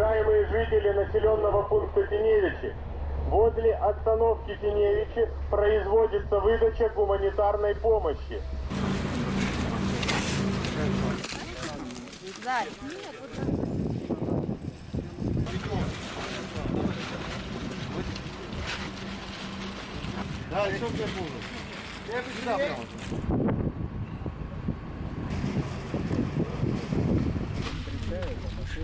Уважаемые жители населенного пункта Теневичи, возле остановки Теневичи производится выдача гуманитарной помощи. Да, що це було? Я сюди прямо.